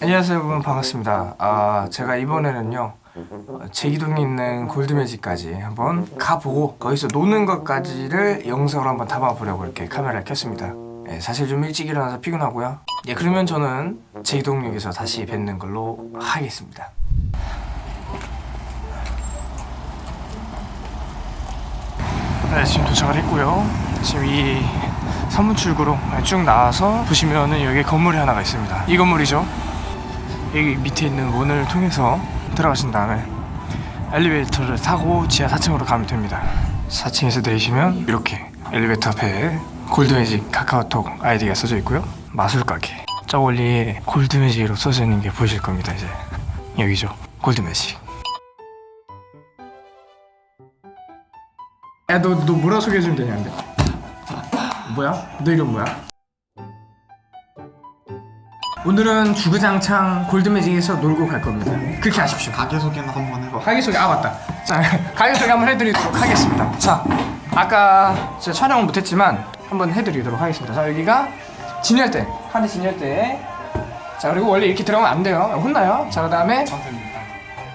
안녕하세요 여러분. 반갑습니다. 아 제가 이번에는요 어, 제기동에 있는 골드매직까지 한번 가보고 거기서 노는 것까지를 영상으로 한번 담아보려고 이렇게 카메라를 켰습니다. 예, 사실 좀 일찍 일어나서 피곤하고요. 예 그러면 저는 제기동역에서 다시 뵙는 걸로 하겠습니다. 네 지금 도착을 했고요. 지금 이 선문 출구로 쭉 나와서 보시면은 여기 건물이 하나가 있습니다. 이 건물이죠 여기 밑에 있는 문을 통해서 들어가신 다음에 엘리베이터를 타고 지하 4층으로 가면 됩니다. 4층에서 내리시면 이렇게 엘리베이터 앞에 골드매직 카카오톡 아이디가 써져 있고요. 마술 가게. 저 멀리에 골드매직으로 써져 있는 게 보이실 겁니다 이제. 여기죠. 골드매직. 야너 너 뭐라 소개해주면 되냐 근데? 뭐야? 너 이름 뭐야? 오늘은 주구장창 골드매직에서 놀고 갈 겁니다. 그렇게 하십시오. 가게 소개나 한번 해봐. 가게 소개 아 맞다. 자 가게 소개 한번 해드리도록 하겠습니다. 자 아까 제가 촬영은 못했지만 한번 해드리도록 하겠습니다. 자 여기가 진열대 카드 진열대. 자 그리고 원래 이렇게 들어가면 안 돼요. 혼나요? 자그 다음에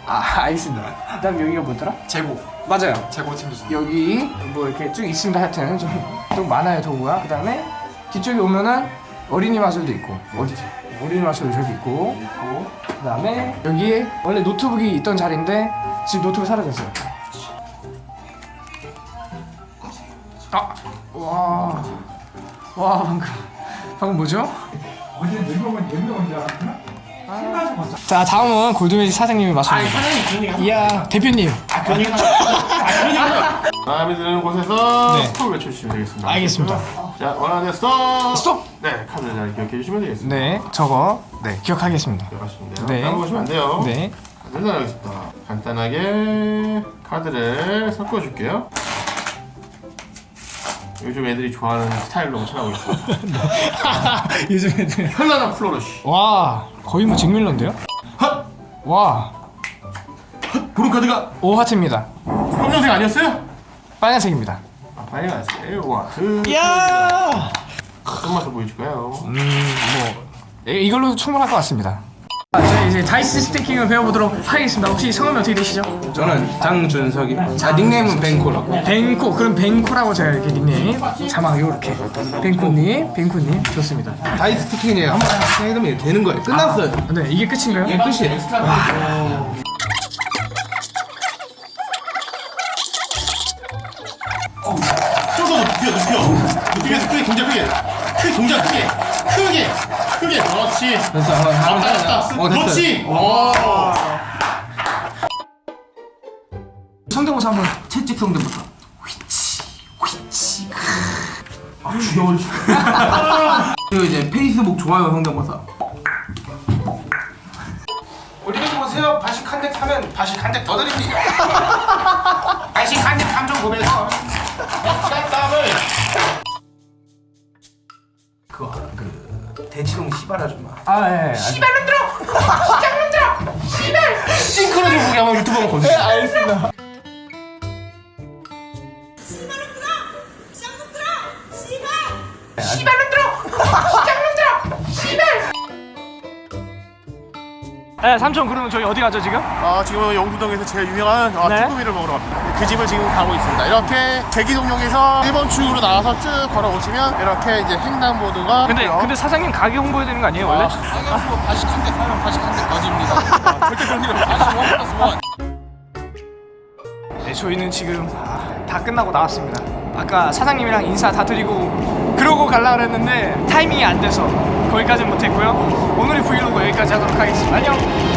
아 알겠습니다. 그 다음 여기가 뭐더라? 재고. 맞아요. 재고 챙겨주세요. 여기 뭐 이렇게 쭉 있습니다. 하여튼 좀, 좀 많아요 도구가. 그 다음에 뒤쪽에 오면은 어린이 마술도 있고. 어디지? 어린이 마술도 저기 있고 있고 그 다음에 여기에 원래 노트북이 있던 자리인데 지금 노트북 사라졌어요 아! 와... 와 방금 방금 뭐죠? 어제 늙어본 옛날 줄 알았구나? 자 다음은 골드매직 사장님이 마술입니다 이야 대표님 마음에 드는 곳에서 네. 스톱을 외쳐주시면 되겠습니다. 알겠습니다 자, 원하는 스톱! 스톱! 네, 카드를 잘 기억해 주시면 되겠습니다. 네 저거 네 기억하겠습니다 기억하시면 돼요. 네. 까먹으시면 안 돼요. 네 카드를 나가겠습니다. 간단하게 카드를 섞어줄게요. 요즘 애들이 좋아하는 스타일로 훔쳐나고 있어요. 요즘 애들 현란한 flourish. 와 거의 뭐 잭밀러인데요? 헛! 와 보는 카드가 5하트입니다 검정색 아니었어요? 빨간색입니다 아, 빨간색. 와, 그. 이야 어떤 맛을 보여줄까요? 음뭐 이걸로 충분할 것 같습니다 자, 저희 이제 dice stacking을 배워보도록 하겠습니다 혹시 성함이 어떻게 되시죠? 저는 장준석입니다. 아, 닉네임은 뱅코라고. 뱅코 그럼 뱅코라고 제가 이렇게 닉네임 자막 요렇게 뱅코님 뱅코님 좋습니다 다이스 스티킹이 한번 해두면 되는 거예요. 끝났어요. 네 이게 끝인가요? 이게 끝이에요. 좀더 높이면서 크게 동작 크게. 크게 동작 크게. 크게. 크게. 그렇지. 됐어. 한번 왔다 한번 갔다. 어, 됐어요. 그렇지. 오. 성대모사 한번 채찍 성대부터. 아, 죽여버리 그리고 이제 페이스북 좋아요 성대모사. 우리도 보세요 바식 한 대 타면 바식 한 대 더 드립니다 바식 한대 3.9배에서 땀을 그거 알아? 그 대치동 시발 아줌마. 아예 시발로 들어. 시발로 들어. 시발. 싱크로를 보게 한번 유튜브 한번 보세요. 알겠습니다 네, 삼촌 그러면 저희 어디 가죠 지금? 아, 지금 영두동에서 제일 유명한 아, 네. 쭈꾸미를 먹으러 갑니다. 그 집을 지금 가고 있습니다. 이렇게 대기동역에서 1번 출구로 나와서 쭉 걸어오시면 이렇게 이제 횡단보도가 근데 있고요. 근데 사장님 가게 홍보해야 되는 거 아니에요 원래? 방향으로 바식 한대 사면 바식 한대 거집니다. 절대 그런 일 없어요. 바식 원 플러스 원. 네, 저희는 지금 아, 다 끝나고 나왔습니다. 아까 사장님이랑 인사 다 드리고 그러고 갈라 그랬는데 타이밍이 안 돼서 거기까지는 못했고요. 오늘의 브이로그 여기까지 하도록 하겠습니다. 안녕.